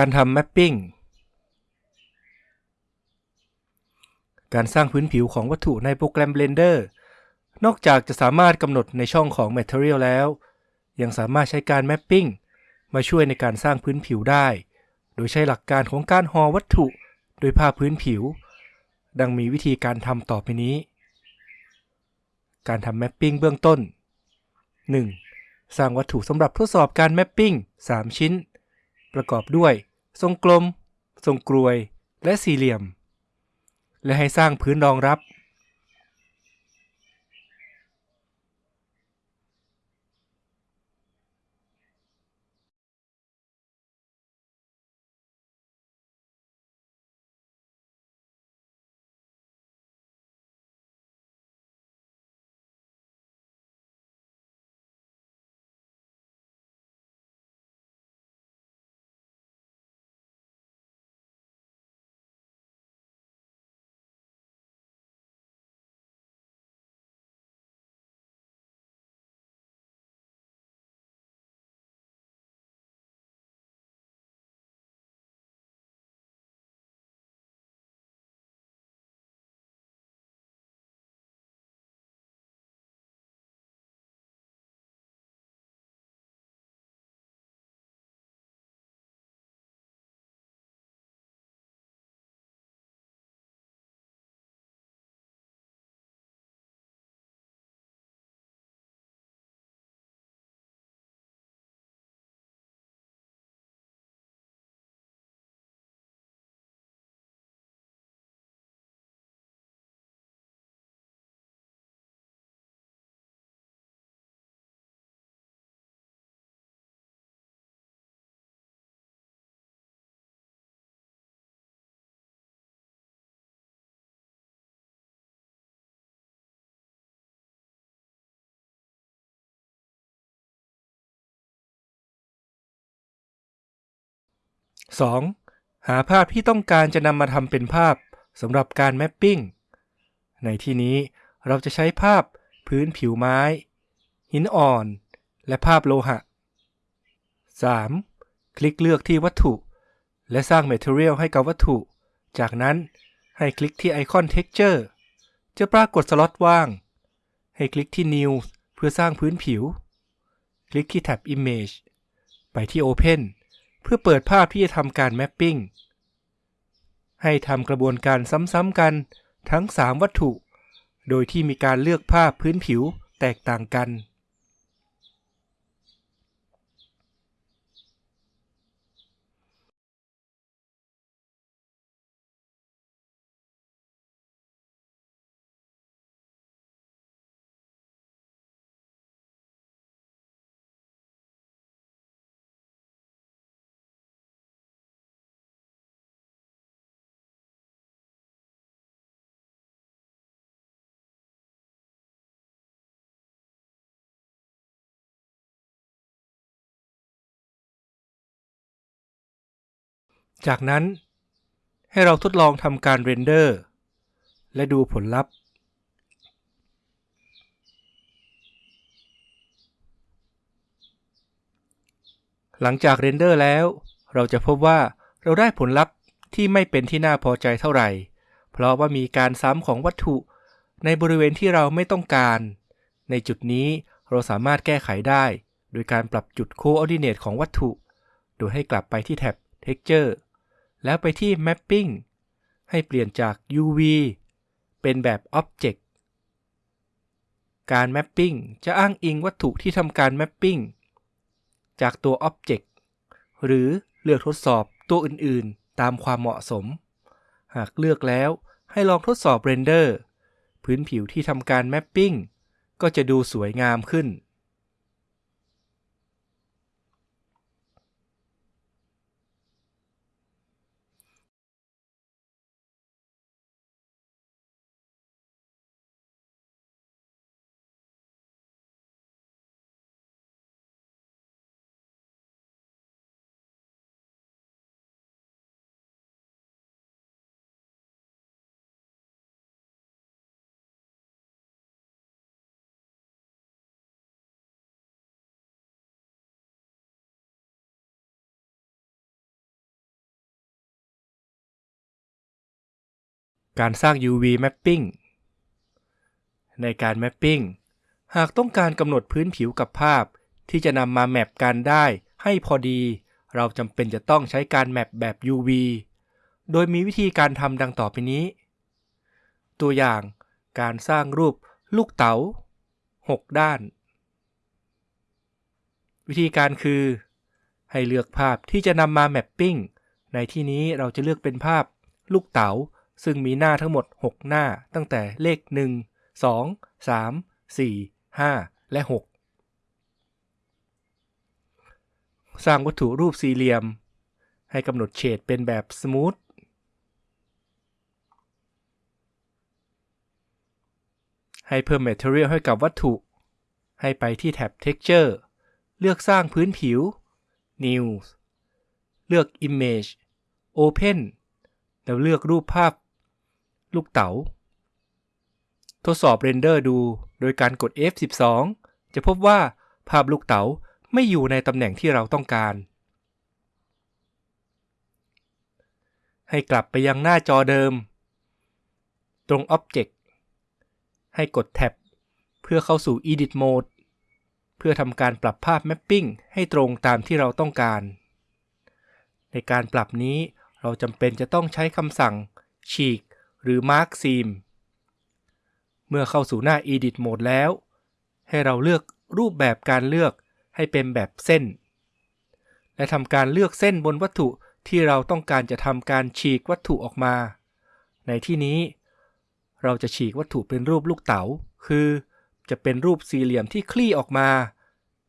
การทำแมปปิ้ง การสร้างพื้นผิวของวัตถุในโปรแกรม Blender นอกจากจะสามารถกำหนดในช่องของ Material แล้ว ยังสามารถใช้การ Mapping มาช่วยในการสร้างพื้นผิวได้ โดยใช้หลักการของการห่อวัตถุโดยภาพพื้นผิว ดังมีวิธีการทำต่อไปนี้ การทำ Mapping เบื้องต้น 1. สร้างวัตถุสำหรับทดสอบการ Mapping 3 ชิ้น ประกอบด้วย ทรงกลม ทรงกรวย และสี่เหลี่ยม และให้สร้างพื้นรองรับ 2. หาภาพที่ต้องการจะนำมาทำเป็นภาพสำหรับการแมปปิ้ง ในที่นี้เราจะใช้ภาพพื้นผิวไม้ หินอ่อน และภาพโลหะ 3. คลิกเลือกที่วัตถุ และสร้าง Material ให้กับวัตถุ จากนั้นให้คลิกที่ไอคอน Texture จะปรากฏสล็อตว่าง ให้คลิกที่ New เพื่อสร้างพื้นผิว คลิกที่แท็บ Image ไปที่ Open เพื่อเปิดภาพที่จะทำการแมปปิ้ง ให้ทำกระบวนการซ้ำๆกันทั้ง 3 วัตถุ โดยที่มีการเลือกภาพพื้นผิวแตกต่างกัน จากนั้นให้เราทดลองทำการ render และดูผลลัพธ์ หลังจาก render แล้ว เราจะพบว่าเราได้ผลลัพธ์ที่ไม่เป็นที่น่าพอใจเท่าไหร่ เพราะว่ามีการซ้ำของวัตถุในบริเวณที่เราไม่ต้องการ ในจุดนี้เราสามารถแก้ไขได้ โดยการปรับจุด Coordinate ของวัตถุ โดยให้กลับไปที่แท็บ Texture แล้วไปที่ Mapping ให้เปลี่ยนจาก UV เป็นแบบ Object การ Mapping จะอ้างอิงวัตถุที่ทำการ Mapping จากตัว Object หรือเลือกทดสอบตัวอื่นๆ ตามความเหมาะสม หากเลือกแล้วให้ลองทดสอบ Render พื้นผิวที่ทำการ Mapping ก็จะดูสวยงามขึ้น การสร้าง UV mapping ในการ mapping หากต้องการกำหนดพื้นผิวกับภาพ ที่จะนำมาแมปกันได้ให้พอดี เราจำเป็นจะต้องใช้การแมปแบบ UV โดยมีวิธีการทำดังต่อไปนี้ ตัวอย่างการสร้างรูปลูกเต๋า 6 ด้าน วิธีการคือ ให้เลือกภาพที่จะนำมาแมปปิ้งในที่นี้เราจะเลือกเป็นภาพลูกเต๋า ซึ่งมีหน้าทั้งหมด 6 หน้าตั้งแต่เลข 1 2 3 4 5 และ 6 สร้างวัตถุรูปสี่เหลี่ยม ให้กำหนดเฉดเป็นแบบสมูทให้เพิ่ม Material ให้กับวัตถุ ให้ไปที่แท็บ Texture เลือกสร้างพื้นผิว New เลือก Image Open แล้วเลือกรูปภาพ ลูกเต๋า ทดสอบ render ดูโดยการกด F12 จะพบว่าภาพลูกเต๋าไม่อยู่ในตำแหน่งที่เราต้องการ ให้กลับไปยังหน้าจอเดิม ตรง Object ให้กดแท็บเพื่อเข้าสู่ Edit Mode เพื่อทำการปรับภาพ Mapping ให้ตรงตามที่เราต้องการ ในการปรับนี้เราจำเป็นจะต้องใช้คำสั่ง ฉีก หรือ Mark Seam เมื่อเข้าสู่หน้า Edit Mode แล้ว ให้เราเลือกรูปแบบการเลือกให้เป็นแบบเส้น และทำการเลือกเส้นบนวัตถุที่เราต้องการจะทำการฉีกวัตถุออกมา ในที่นี้ เราจะฉีกวัตถุเป็นรูปลูกเต๋า คือจะเป็นรูปสี่เหลี่ยมที่คลี่ออกมา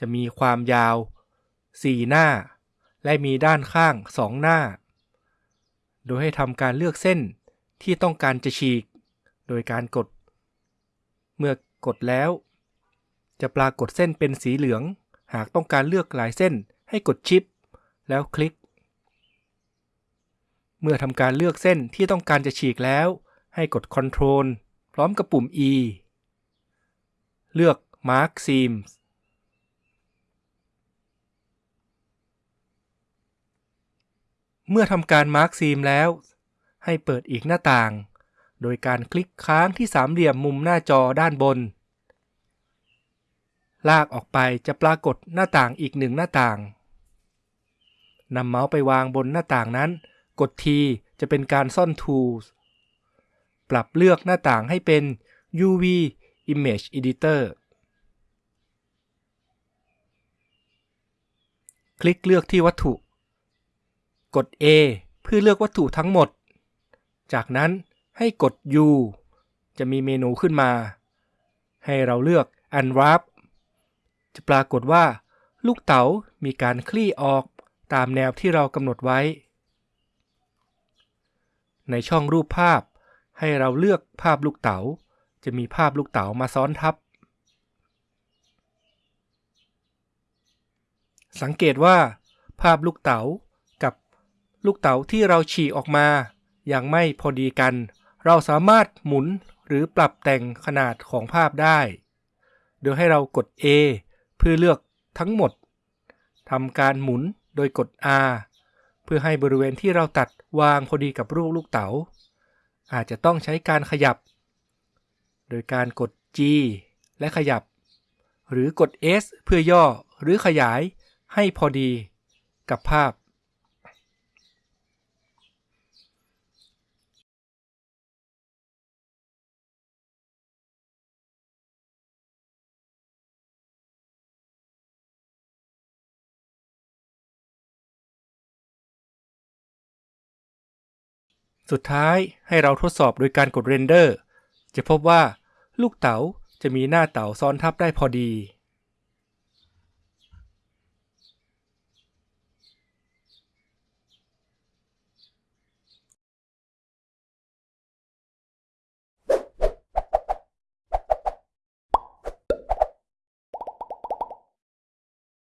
จะมีความยาว 4 หน้า และมีด้านข้าง 2 หน้า โดยให้ทำการเลือกเส้น ที่ต้องการจะฉีก โดยการกด เมื่อกดแล้ว จะปรากฏเส้นเป็นสีเหลือง หากต้องการเลือกหลายเส้นให้กดชิป แล้วคลิก เมื่อทำการเลือกเส้นที่ต้องการจะฉีกแล้ว ให้กด Ctrl พร้อมกับปุ่ม E เลือก Mark Seams เมื่อทำการ Mark Seam แล้ว ให้เปิดอีกหน้าต่าง โดยการคลิกค้างที่สามเหลี่ยมมุมหน้าจอด้านบน ลากออกไปจะปรากฏหน้าต่างอีกหนึ่งหน้าต่างนำเมาส์ไปวางบนหน้าต่างนั้น กดทีจะเป็นการซ่อน Tools ปรับเลือกหน้าต่างให้เป็น UV Image Editor คลิกเลือกที่วัตถุ กด A เพื่อเลือกวัตถุทั้งหมด จากนั้นให้กด U จะมีเมนูขึ้นมา ให้เราเลือก Unwrap จะปรากฏว่าลูกเต๋ามีการคลี่ออกตามแนวที่เรากำหนดไว้ ในช่องรูปภาพ ให้เราเลือกภาพลูกเต๋า จะมีภาพลูกเต๋ามาซ้อนทับ สังเกตว่า ภาพลูกเต๋ากับลูกเต๋าที่เราฉีกออกมา ยังไม่พอดีกัน เราสามารถหมุนหรือปรับแต่งขนาดของภาพได้ โดยให้เรากด A เพื่อเลือกทั้งหมดทำการหมุนโดยกด R เพื่อให้บริเวณที่เราตัดวางพอดีกับรูปลูกเต๋า อาจจะต้องใช้การขยับ โดยการกด G และขยับ หรือกด S เพื่อย่อหรือขยายให้พอดีกับภาพ สุดท้ายให้เราทดสอบโดยการกดเรนเดอร์ จะพบว่าลูกเต๋าจะมีหน้าเต๋าซ้อนทับได้พอดี